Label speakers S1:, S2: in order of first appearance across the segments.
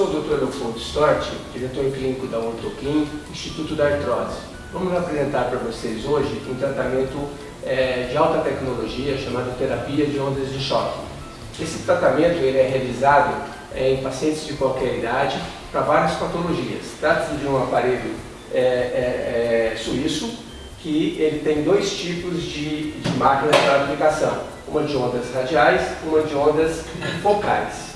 S1: sou o Dr. Leopoldo Stort, diretor clínico da Ortoclin, Instituto da Artrose. Vamos apresentar para vocês hoje um tratamento é, de alta tecnologia chamado terapia de ondas de choque. Esse tratamento ele é realizado é, em pacientes de qualquer idade para várias patologias. Trata-se de um aparelho é, é, é, suíço que ele tem dois tipos de, de máquinas para aplicação, uma de ondas radiais, uma de ondas focais.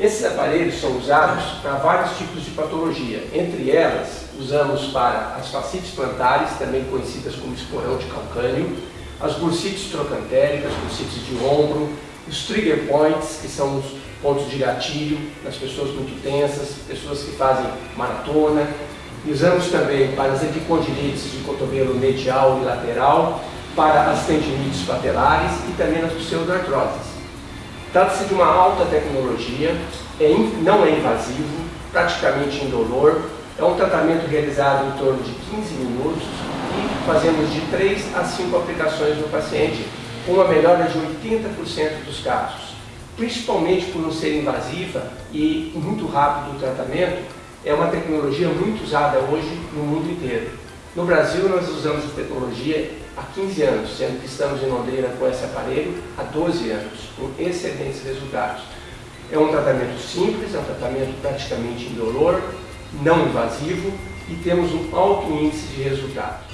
S1: Esses aparelhos são usados para vários tipos de patologia. Entre elas, usamos para as fascites plantares, também conhecidas como esporão de calcânio, as bursites trocantéricas, bursites de ombro, os trigger points, que são os pontos de gatilho nas pessoas muito tensas, pessoas que fazem maratona. Usamos também para as epicondilites de cotovelo medial e lateral, para as tendinites patelares e também nas pseudoartroses. Trata-se de uma alta tecnologia, é não é invasivo, praticamente indolor, é um tratamento realizado em torno de 15 minutos e fazemos de 3 a 5 aplicações no paciente, com uma melhora de 80% dos casos. Principalmente por não ser invasiva e muito rápido o tratamento, é uma tecnologia muito usada hoje no mundo inteiro. No Brasil, nós usamos a tecnologia há 15 anos, sendo que estamos em Londrina com esse aparelho há 12 anos, com excelentes resultados. É um tratamento simples, é um tratamento praticamente indolor, não invasivo e temos um alto índice de resultados.